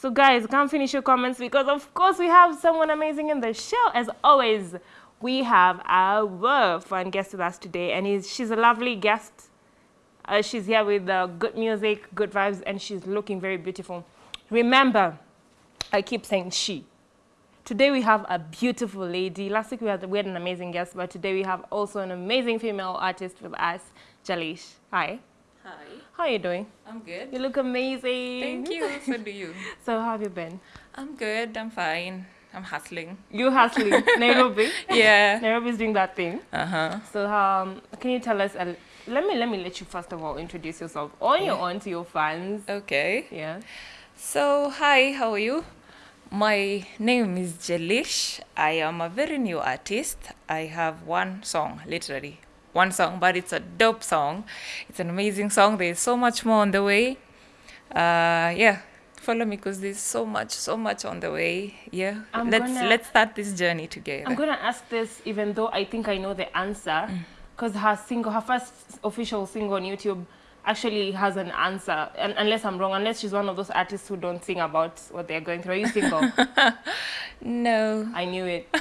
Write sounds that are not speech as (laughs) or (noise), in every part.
So guys, can't finish your comments because of course we have someone amazing in the show. As always, we have our fun guest with us today, and he's, she's a lovely guest. Uh, she's here with uh, good music, good vibes, and she's looking very beautiful. Remember, I keep saying she. Today we have a beautiful lady. Last week we had, we had an amazing guest, but today we have also an amazing female artist with us, Jalish. Hi. Hi. How are you doing? I'm good. You look amazing. Thank you. (laughs) So do you. So how have you been? I'm good. I'm fine. I'm hustling. You hustling (laughs) Nairobi. Yeah. Nairobi's doing that thing. Uh huh. So um, can you tell us? A, let me let me let you first of all introduce yourself on your own to your fans. Okay. Yeah. So, hi, how are you? My name is Jelish. I am a very new artist. I have one song, literally one song, but it's a dope song. It's an amazing song. There's so much more on the way. Uh, yeah, follow me because there's so much, so much on the way. Yeah, I'm let's gonna- let's start this journey together. I'm gonna ask this even though I think I know the answer, Mm. because her single, her first official single on YouTube, actually has an answer. And unless I'm wrong, unless she's one of those artists who don't sing about what they're going through. Are you single? (laughs) no. I knew it. (laughs)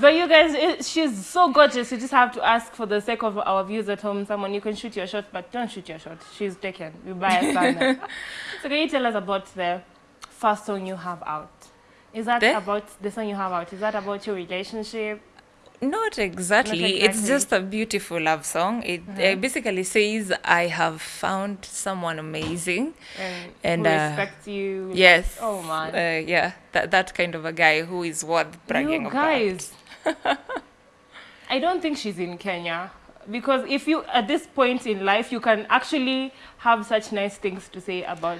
but you guys, it, she's so gorgeous. You just have to ask for the sake of our viewers at home. Someone you can shoot your shot, but don't shoot your shot. She's taken. You buy a stand. (laughs) so can you tell us about the first song you have out? Is that The? about the song you have out? Is that about your relationship? Not exactly. It's exactly. just a beautiful love song. It uh, basically says, I have found someone amazing. And, And, who uh, respects you? Yes. Oh man. Uh, yeah, that, that kind of a guy who is worth bragging you about. guys. (laughs) I don't think she's in Kenya. Because if you, at this point in life, you can actually have such nice things to say about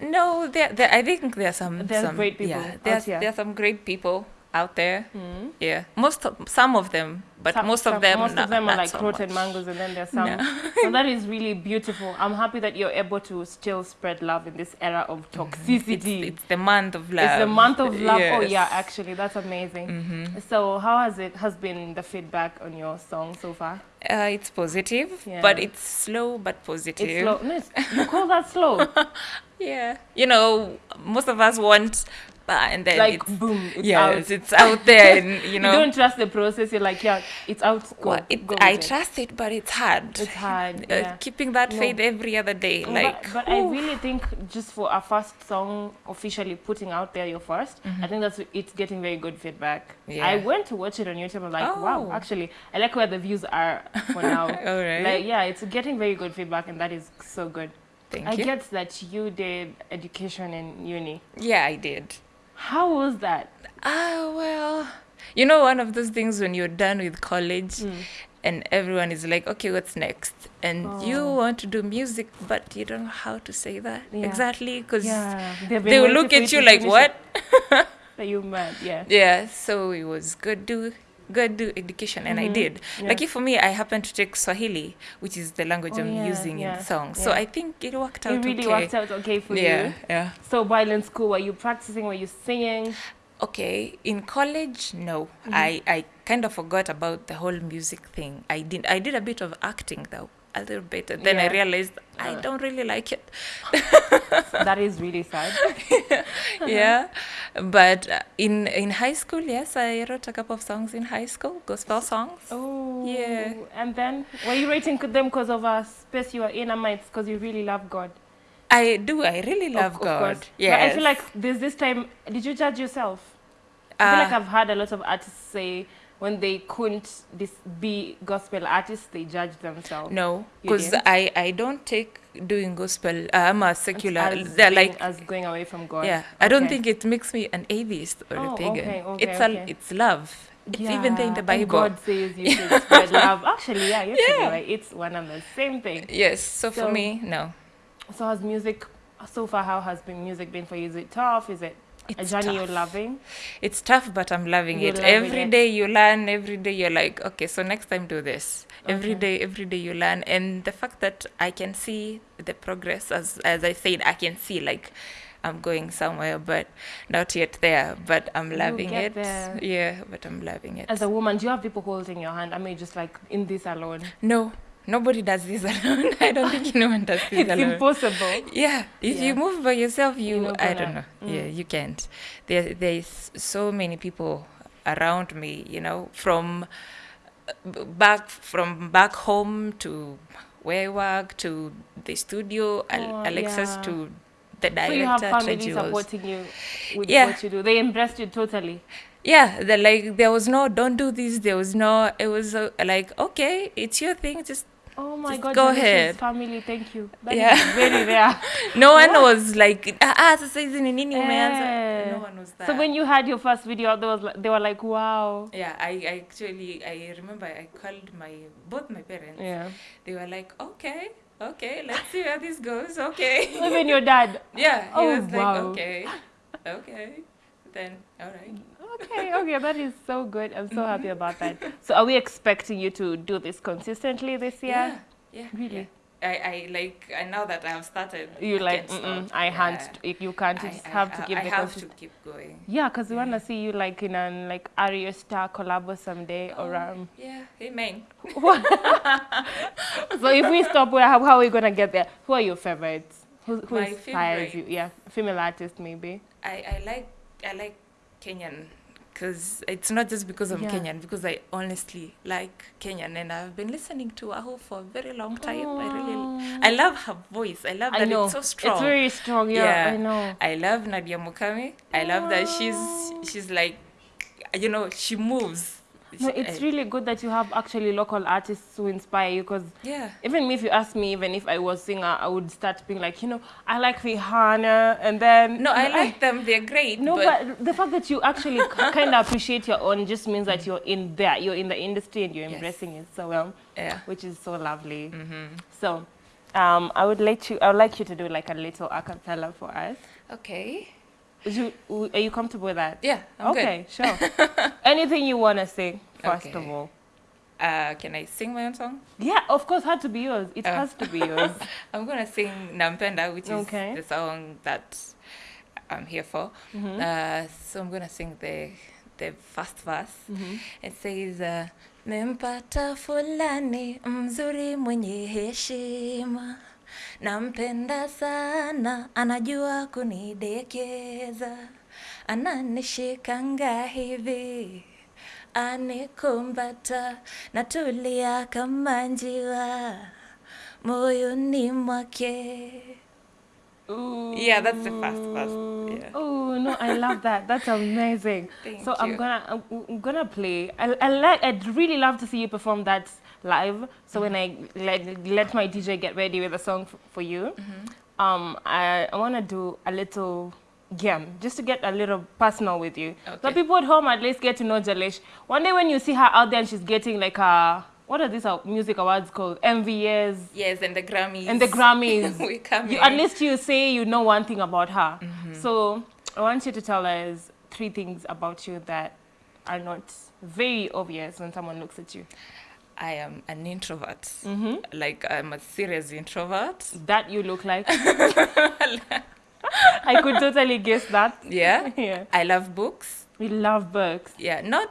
No, there, there, I think there are some, There's some great people Yeah, out there's, here. there are some great people out there. Hmm? Yeah, most of, some of them, but Some- most some- of them, most not, of them are like so rotten much. mangoes, and then there's some. so that is really beautiful. I'm happy that you're able to still spread love in this era of mm-hmm. toxicity. It's, it's the month of love. It's the month of love. Oh yeah, actually, that's amazing. Mm-hmm. So how has it has been the feedback on your song so far? Uh, it's positive, Yeah. but it's slow but positive. It's slow. No, it's, you call that slow? (laughs) Yeah, you know, most of us want, and then like it's, boom, it's yes, out. it's out there, and (laughs) you know You, don't trust the process. You're like, yeah, it's out. Go. Well, it, go I it. trust it, but it's hard. It's hard. (laughs) Uh, Yeah. keeping that No. faith every other day, like. but, I really think just for a first song officially putting out there your 1st I think that's it's getting very good feedback. Mm-hmm. Yeah. I went to watch it on YouTube. I'm like, wow, Oh. actually, I like where the views are for now. (laughs) All right. Like, yeah, it's getting very good feedback, and that is so good. Thank you. I you. get that you did education in uni. yeah, I did. How was that? Ah, well, you know, one of those things when you're done with college Mm. and everyone is like, okay, what's next? And you Oh. want to do music, but you don't know how to say that Yeah. exactly because Yeah, they will look at you like, what? (laughs) Are you mad? Yeah. Yeah, so it was good do good do education and I did. Mm-hmm. Yeah. Like for me I happened to take Swahili, which is the language Oh, I'm yeah, using in yeah, the song. So. I think it worked out It really okay. worked out okay for yeah, you. yeah. So while in school, were you practicing? Were you singing? Okay, in college, no. Mm-hmm. I I kind of forgot about the whole music thing. I did I did a bit of acting though, a little bit. And then I realized I Uh. don't really like it. (laughs) that is really sad. (laughs) yeah, (laughs) but uh, in in high school, yes, I wrote a couple of songs in high school, gospel songs. Oh. Yeah. And then were you writing them because of a space you were in, or it's because you really love God? I do. I really love of God. Yeah. But I feel like there's this time. Did you judge yourself? I feel like Uh, I've heard a lot of artists say when they couldn't this be gospel artists, they judge themselves. No, because? I I don't take doing gospel. Uh, I'm a secular. As they're being- like as going away from God. yeah. I don't think it makes me an atheist or Oh, a pagan. okay, okay, it's a it's love. It's even there in the and Bible. God says you should (laughs) spread love. Actually, yeah, you're Yeah. right. It's one and the same thing. Yes. So, So- for me, no. So has music so far? How has been music been for you? Is it tough? Is it a It's journey tough. you're loving? It's tough, but I'm loving You're it. loving Every it. day you learn. Every day you're like, okay, so next time do this. Every Okay. day, every day you learn, and the fact that I can see the progress, as as I said, I can see like I'm going somewhere, but not yet there. But I'm loving it. there. Yeah, but I'm loving it. As a woman, do you have people holding your hand? I mean, just like in this alone. no, nobody does this (laughs) alone. I don't think (laughs) anyone does this It's alone. impossible. Yeah, if Yeah. you move by yourself, you, You're I don't know. Yeah, you can't. There, there's so many people around me. You know, from uh, back from back home to where I work to the studio, Oh, Alexis yeah. to the director. So you have family supporting you with Yeah. what you do. They embraced you totally. Yeah, the, like there was no don't do this. There was no. It was uh, like okay, it's your thing. Just Oh my Just god, go ahead. family, thank you. That Yeah. very (laughs) rare. no one What? was like ah ah, hizi ni nini umeanza. Eh. No one was. So when you had your first video, there was they were like, wow. Yeah, I, I actually I remember I called my both my parents. Yeah. They were like, okay, okay, let's see where this goes. Okay. (laughs) Even your dad. (laughs) yeah, he Oh, was like, okay, okay, then all right. Okay, okay, that is so good. I'm so happy about that. So are we expecting you to do this consistently this year? Yeah, yeah, Really? yeah. I, I like I now that I have started. You I like, mm-mm, stop. I can't. Yeah. You can't. You I- have to keep I the have to keep going. Yeah, because we want to see you like in an like Aria Star collabo someday or Oh, um. Yeah, amen. (laughs) So if we stop, where how, how are we gonna get there? Who are your favorites? Who, who My inspires you? Yeah, female artist maybe. I, I like I like Kenyan because it's not just because I'm Yeah. Kenyan because I honestly like Kenyan and I've been listening to Aho for a very long time. I really I love her voice. I love I that know it's so strong. It's very strong. Yeah, Yeah. I know. I love Nadia Mukami. I love that she's she's like you know she moves. No, it's I- really good that you have actually local artists who inspire you because yeah. even me, if you ask me, even if I was singer, I would start being like, you know, I like Rihanna, and then No, I (laughs) like them. They're great. No, but, but, the fact that you actually (laughs) kind of appreciate your own just means that you're in there, you're in the industry, and you're Yes. embracing it so well, yeah. which is so lovely. hmm So, um, I would like you, I would like you to do like a little acapella for us. Okay. You, are you comfortable with that? Yeah. I'm good. okay, sure. (laughs) Anything you wanna sing, first of all. Uh, can I sing my own song? Yeah, of course, had to be yours. It Oh. has to be yours. (laughs) I'm gonna sing Nampenda, which is Okay. the song that I'm here for. Mhm. Uh, so I'm gonna sing the the first verse. Mhm. It says, uh, mempata fulani mzuri mwenye heshima, nampenda sana, anajua kunidekeza, ananishikanga hivi anikumbata, natulia kama njiwa moyoni mwake. Ooh. Yeah, that's the first verse. Yeah. Oh no, I love that. That's amazing. (laughs) Thank so I'm you. gonna I'm, I'm gonna play. I, I like. I'd really love to see you perform that live. So when I let, let my DJ get ready with a song f- for you, Mm-hmm. um, I I wanna do a little game just to get a little personal with you. So people at home at least get to know Jalish. One day when you see her out there and she's getting like a what are these music awards called? MVS Yes, and the Grammys. and the Grammys. (laughs) we come you, at least you say you know one thing about her. So I want you to tell us three things about you that are not very obvious when someone looks at you. I am an introvert. hmm Like I'm a serious introvert. (laughs) That you look like. (laughs) I could totally guess that. Yeah. (laughs) yeah. I love books. We love books. Yeah, not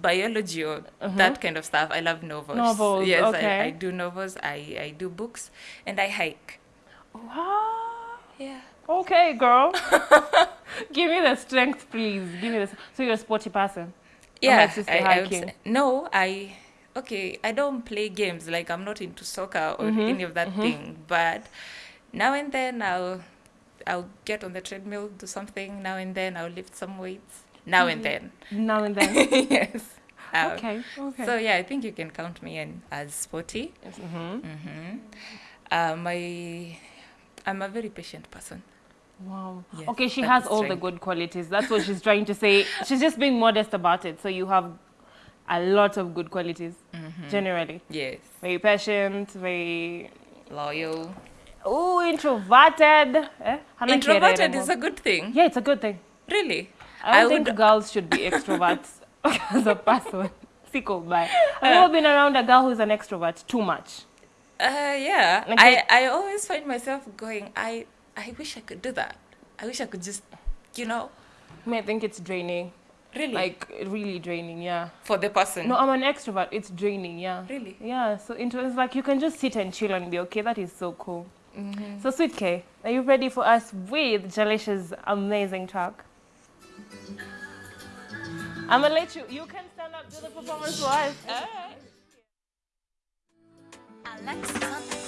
biology or Mhm. that kind of stuff. I love novels. Novels, Yes, okay. I, I do novels. I, I do books, and I hike. Wow. Yeah. Okay, girl. Give me the strength, please. Give me the. So you're a sporty person. Yeah. I, I would hiking. say- no, I. Okay, I don't play games. Like I'm not into soccer or Mhm, any of that thing. But now and then I'll, I'll get on the treadmill, do something. Now and then I'll lift some weights. Now and then. Now and then. (laughs) yes. Um, okay. Okay. So yeah, I think you can count me in as sporty. hmm Mm-hmm. Um, I, I'm a very patient person. Wow. Yes, okay, she has all the good qualities. That's what she's trying to say. She's just being modest about it. So you have a lot of good qualities Mm-hmm. generally. Yes. Very patient, very Loyal. oh introverted. Eh? Introverted is a good thing. yeah, it's a good thing. Really. I I think would- girls should be extroverts as a person. Sicko bye. I've never been around a girl who's an extrovert too much. Uh, yeah. I, I always find myself going, I, I wish I could do that. I wish I could just, you know. I, mean, I think it's draining. Really? Like really draining, yeah. For the person. No, I'm an extrovert. It's draining, yeah. Really? Yeah. So intro is like you can just sit and chill and be okay. That is so cool. Mm-hmm. So Sweet K, are you ready for us with Jalish's amazing track? I'm gonna let you. You can stand up, do the performance for us. Nimepata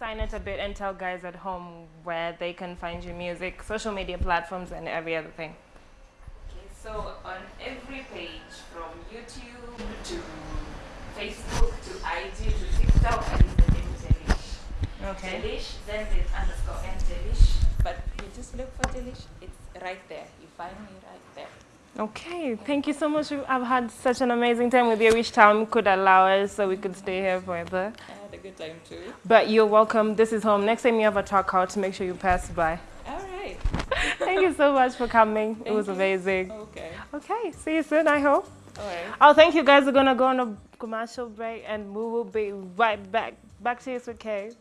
sign it a bit and tell guys at home where they can find your music, social media platforms, and every other thing. Okay, so on every page from YouTube to Facebook to IG to TikTok is the name Jelish. Okay. Jelish, then there's underscore and Jelish. But you just look for Jelish, it's right there. You find me right there. Okay, thank you so much. I've had such an amazing time with you. I wish time could allow us so we could stay here forever. I had a good time too. But you're welcome. This is home. Next time you have a talk out, to make sure you pass by. All right. (laughs) Thank you so much for coming. it was you. amazing. Okay. Okay, see you soon, I hope. All right. Oh, thank you guys. We're gonna go on a commercial break, and we will be right back. Back to you, with Kay.